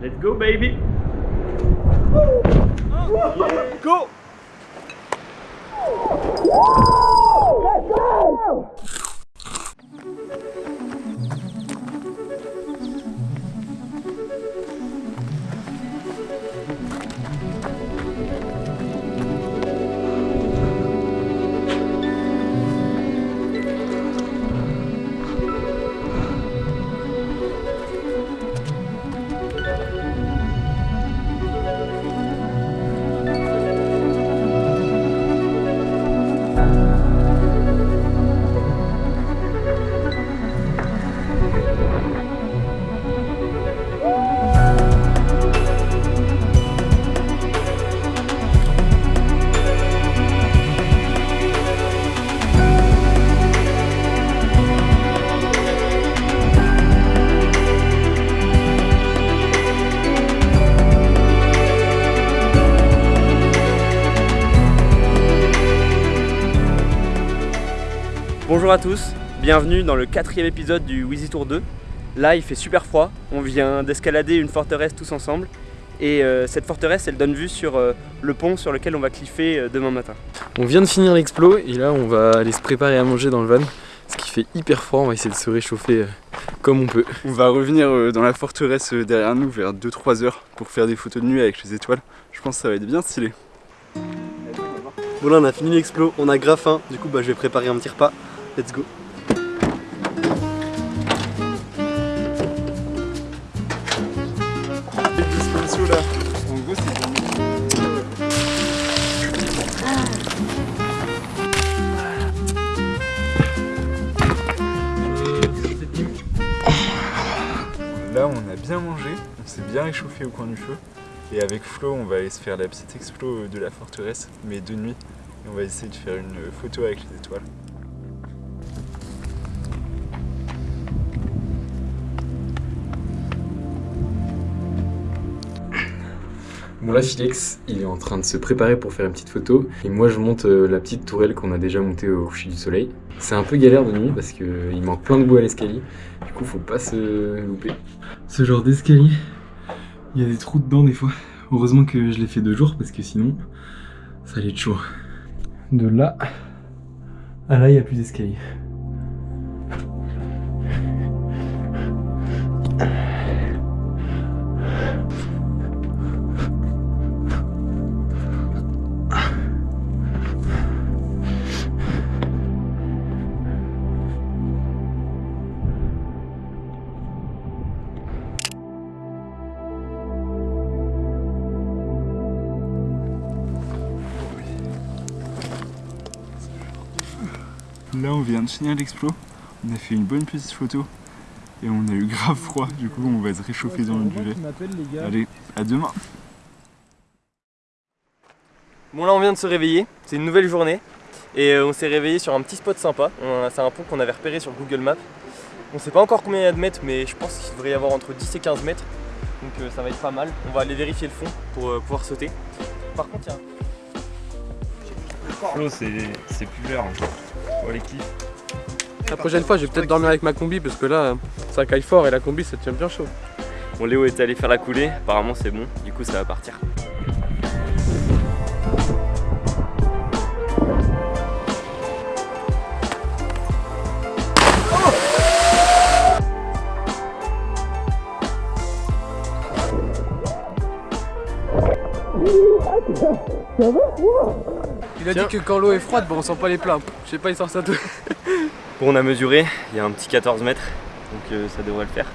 Let's go baby. Go Bonjour à tous, bienvenue dans le quatrième épisode du Wheezy Tour 2. Là il fait super froid, on vient d'escalader une forteresse tous ensemble et euh, cette forteresse elle donne vue sur euh, le pont sur lequel on va cliffer euh, demain matin. On vient de finir l'explo et là on va aller se préparer à manger dans le van. Ce qui fait hyper froid, on va essayer de se réchauffer euh, comme on peut. On va revenir euh, dans la forteresse euh, derrière nous vers 2-3 heures pour faire des photos de nuit avec les étoiles. Je pense que ça va être bien stylé. Bon là on a fini l'explo, on a grave faim, du coup bah, je vais préparer un petit repas. Let's go là, Là on a bien mangé, on s'est bien réchauffé au coin du feu. Et avec Flo on va aller se faire la petite explo de la forteresse, mais de nuit. Et on va essayer de faire une photo avec les étoiles. Bon là Filex, il est en train de se préparer pour faire une petite photo et moi je monte euh, la petite tourelle qu'on a déjà montée au coucher du soleil. C'est un peu galère de nuit parce qu'il manque plein de bout à l'escalier, du coup faut pas se louper. Ce genre d'escalier, il y a des trous dedans des fois. Heureusement que je l'ai fait deux jours parce que sinon ça allait être chaud. De là à là il n'y a plus d'escalier. Là on vient de finir l'explo, on a fait une bonne petite photo et on a eu grave froid, du coup on va se réchauffer dans le duvet. Allez, à demain Bon là on vient de se réveiller, c'est une nouvelle journée et euh, on s'est réveillé sur un petit spot sympa. C'est un pont qu'on avait repéré sur Google Maps. On sait pas encore combien il y a de mètres mais je pense qu'il devrait y avoir entre 10 et 15 mètres. Donc euh, ça va être pas mal. On va aller vérifier le fond pour euh, pouvoir sauter. Par contre il y a c'est c'est plus vert. Pour les cliffs. La prochaine fois, je vais peut-être dormir avec ma combi parce que là, ça caille fort et la combi, ça tient bien chaud. Bon Léo est allé faire la coulée, apparemment c'est bon, du coup ça va partir. Il a dit que quand l'eau est froide, bon, on sent pas les plats. Je sais pas, il sort ça tout. Bon on a mesuré, il y a un petit 14 mètres, donc euh, ça devrait le faire.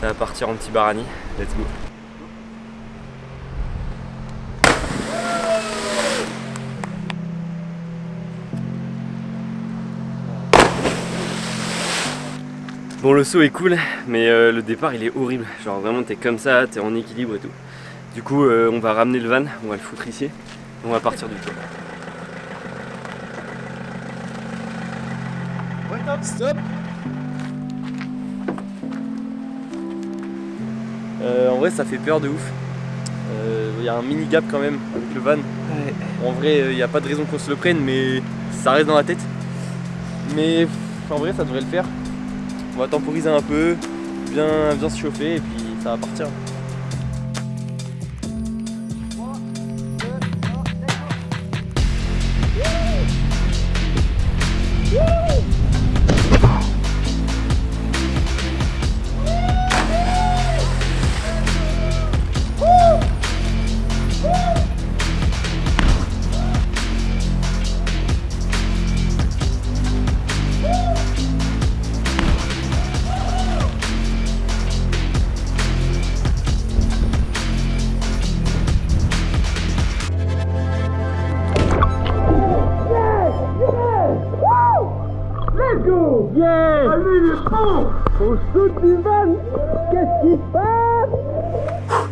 Ça va partir en petit barani, let's go. Bon le saut est cool, mais euh, le départ il est horrible. Genre vraiment t'es comme ça, t'es en équilibre et tout. Du coup euh, on va ramener le van, on va le foutre ici, et on va partir du toit. Euh, en vrai, ça fait peur de ouf. Il y a un mini gap quand même avec le van. En vrai, il n'y a pas de raison qu'on se le prenne, mais ça reste dans la tête. Mais en vrai, ça devrait le faire. On va temporiser un peu, bien, bien se chauffer et puis ça va partir.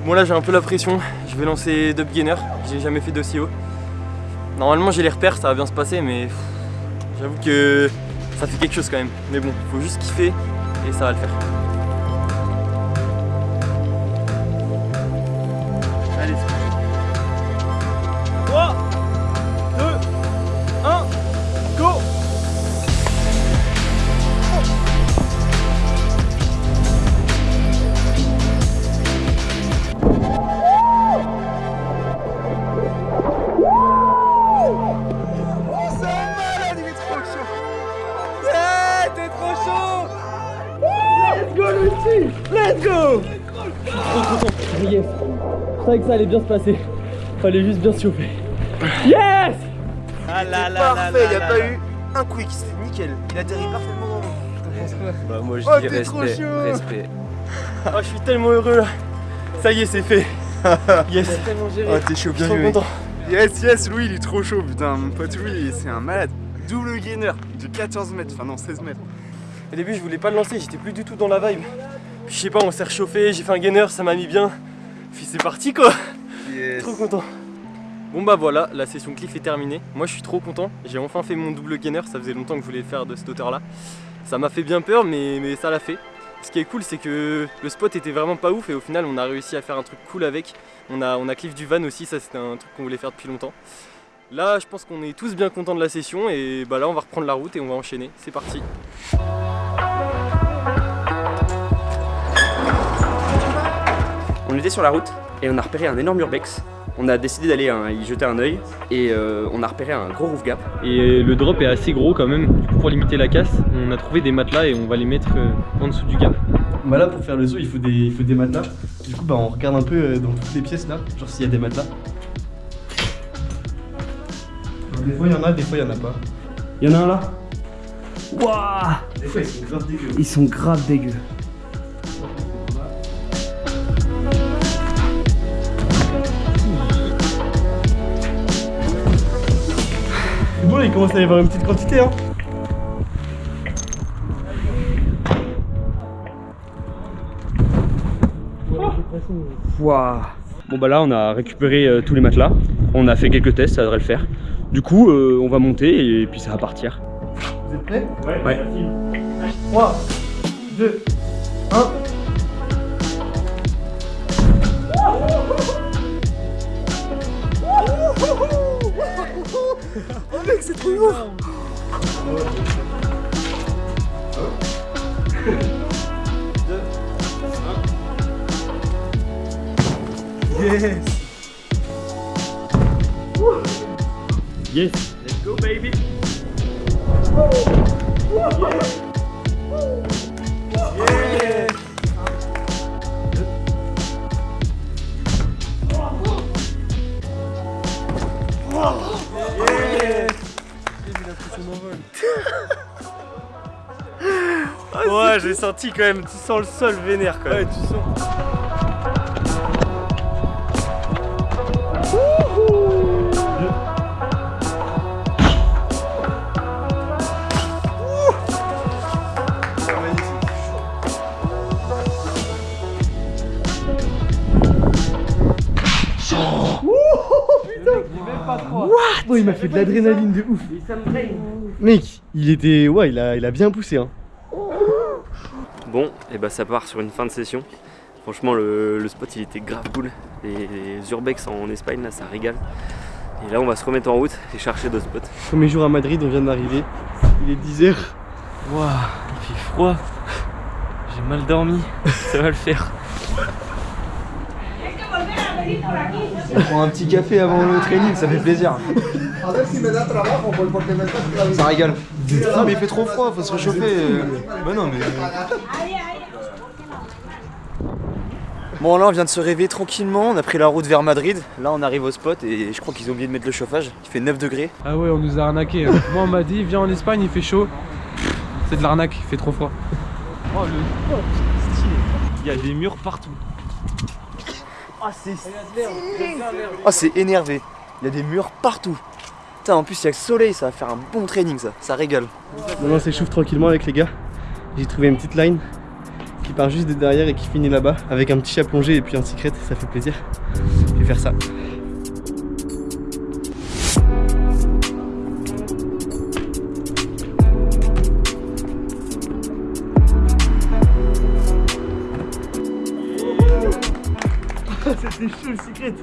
Bon là j'ai un peu la pression, je vais lancer Dub Gainer, j'ai jamais fait haut. Normalement j'ai les repères, ça va bien se passer mais j'avoue que ça fait quelque chose quand même. Mais bon, faut juste kiffer et ça va le faire. Yes Je savais que ça allait bien se passer. Fallait juste bien se chauffer. Yes Ah là là Parfait, il a pas eu un quick, c'était nickel. Il atterrit parfaitement dans l'eau. Bah moi je Oh, dis t'es trop respect, chaud. respect. Oh je suis tellement heureux là. Ça y est c'est fait. Yes. Oh, t'es chaud, Je bien suis trop joué. content. Yes, yes, Louis, il est trop chaud, putain. Mon pote Louis, c'est un malade. Double gainer de 14 mètres, enfin non, 16 mètres. Au début je voulais pas le lancer, j'étais plus du tout dans la vibe. Puis je sais pas, on s'est réchauffé, j'ai fait un gainer, ça m'a mis bien. Puis c'est parti quoi. Yes. Trop content. Bon bah voilà, la session cliff est terminée. Moi je suis trop content. J'ai enfin fait mon double gainer. Ça faisait longtemps que je voulais le faire de cette hauteur là. Ça m'a fait bien peur mais, mais ça l'a fait. Ce qui est cool c'est que le spot était vraiment pas ouf et au final on a réussi à faire un truc cool avec. On a, on a cliff du van aussi, ça c'était un truc qu'on voulait faire depuis longtemps. Là je pense qu'on est tous bien contents de la session et bah là on va reprendre la route et on va enchaîner. C'est parti. Était sur la route et on a repéré un énorme urbex. On a décidé d'aller hein, y jeter un œil et euh, on a repéré un gros roof gap. Et le drop est assez gros quand même. Du coup pour limiter la casse, on a trouvé des matelas et on va les mettre euh, en dessous du gap. Bah là pour faire le saut il faut des, il faut des matelas. Du coup bah on regarde un peu euh, dans toutes les pièces là, genre s'il y a des matelas. Des fois il y en a, des fois il y en a pas. Il y en a un là Waouh Des fois ils sont grave dégueux. Ils sont grave dégueux. Il commence à y avoir une petite quantité hein. Waouh Bon bah là on a récupéré euh, tous les matelas. On a fait quelques tests, ça devrait le faire. Du coup euh, on va monter et puis ça va partir. Vous êtes prêts? Ouais. 3, 2, 1. Yes. Yes j'ai senti quand même, tu sens le sol vénère quand même. tu sens. Oh il m'a fait de l'adrénaline de ouf Mec, il était... Ouais il a, il a bien poussé hein Bon, et bah ça part sur une fin de session. Franchement, le, le spot il était grave cool. Les, les urbex en Espagne là, ça régale. Et là, on va se remettre en route et chercher d'autres spots. Premier jour à Madrid, on vient d'arriver. Il est 10h. Waouh, il fait froid. J'ai mal dormi. Ça va le faire. On prend un petit café avant le training, ça fait plaisir. Ça régale. Non mais il fait trop froid, faut se réchauffer. Bah non mais... Bon là on vient de se réveiller tranquillement, on a pris la route vers Madrid, là on arrive au spot et je crois qu'ils ont oublié de mettre le chauffage, il fait 9 degrés. Ah ouais, on nous a arnaqué. hein. Moi, on m'a dit, viens en Espagne, il fait chaud. C'est de l'arnaque, il fait trop froid. Oh le stylé. Il y a des murs partout. Ah c'est Ah c'est énervé, il y a des murs partout. Putain en plus il y a le soleil, ça va faire un bon training ça, ça régale. Maintenant on s'échauffe tranquillement avec les gars. J'ai trouvé une petite line qui part juste de derrière et qui finit là-bas avec un petit chat plongé et puis un secret, ça fait plaisir. Je vais faire ça. C'était chaud le secret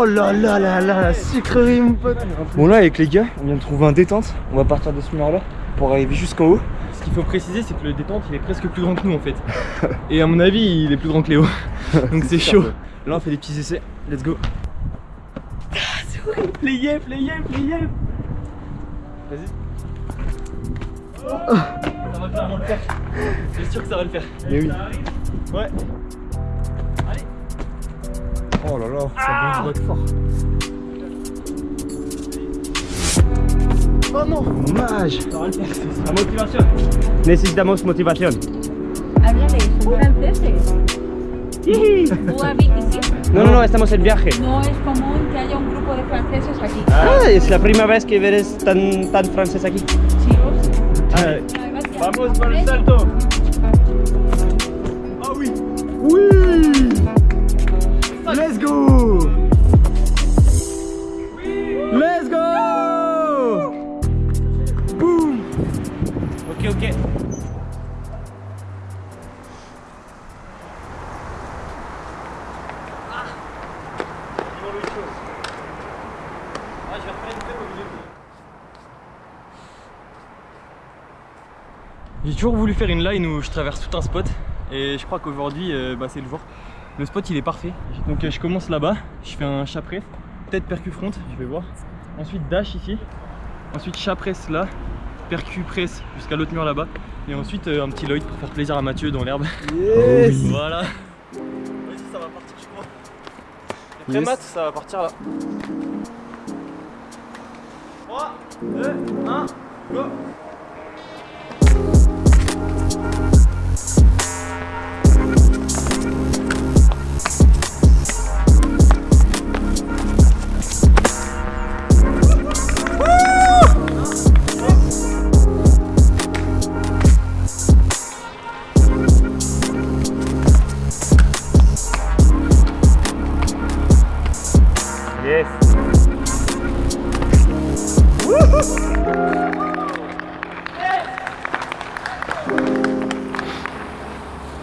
Oh là là là là, la sucrerie mon pote. Bon là avec les gars, on vient de trouver un détente. On va partir de ce mur là pour arriver jusqu'en haut. Ce qu'il faut préciser, c'est que le détente il est presque plus grand que nous en fait. Et à mon avis, il est plus grand que Léo. Donc c'est chaud. Là on fait des petits essais. Let's go. Ah, c'est horrible. Les yep, les yep, les yep. Vas-y. Ça va clairement le faire. C'est sûr que ça va le faire. Mais oui. Ouais. Oh là là, ça bouge fort. Oh non, dommage. La motivation. Necesitamos motivación. Háblale, son franceses. ¿Tú hablas sí? No, no, no, estamos en viaje. No es común que haya un grupo de franceses aquí. Ah, es la primera vez que eres tan, tan francés aquí. Chicos. Ah. Vamos para el salto. Ah oui. Oui. J'ai toujours voulu faire une line où je traverse tout un spot et je crois qu'aujourd'hui euh, bah, c'est le jour. Le spot il est parfait. Donc euh, je commence là-bas, je fais un chat press, peut-être percu front, je vais voir. Ensuite dash ici, ensuite chat press là, percu press jusqu'à l'autre mur là-bas. Et ensuite euh, un petit Lloyd pour faire plaisir à Mathieu dans l'herbe. Yes. Voilà. Vas-y ça va partir je crois. Yes. Matt, ça va partir là. 3, 2, 1, go Thank you.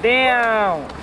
Fabião!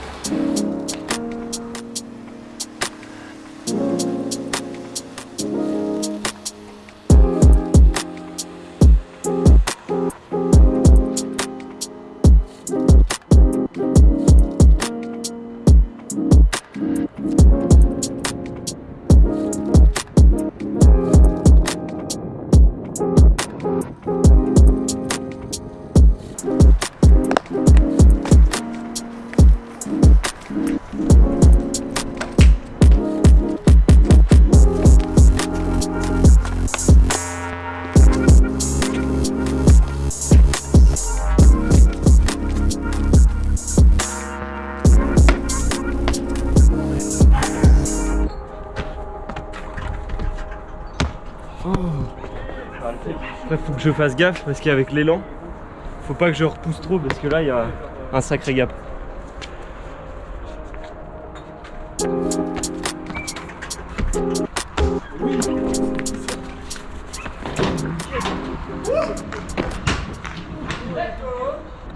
Je fasse gaffe parce qu'avec l'élan, faut pas que je repousse trop parce que là, il y a un sacré gap.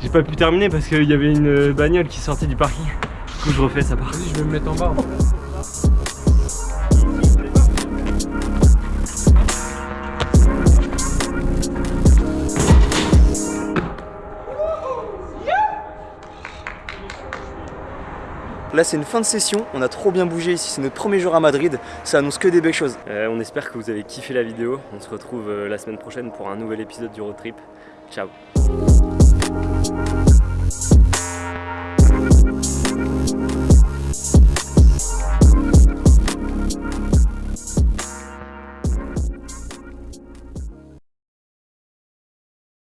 J'ai pas pu terminer parce qu'il y avait une bagnole qui sortait du parking. Du coup, je refais ça part. Je vais me mettre en bas. Là c'est une fin de session, on a trop bien bougé ici, c'est notre premier jour à Madrid, ça annonce que des belles choses. Euh, on espère que vous avez kiffé la vidéo. On se retrouve euh, la semaine prochaine pour un nouvel épisode du road trip. Ciao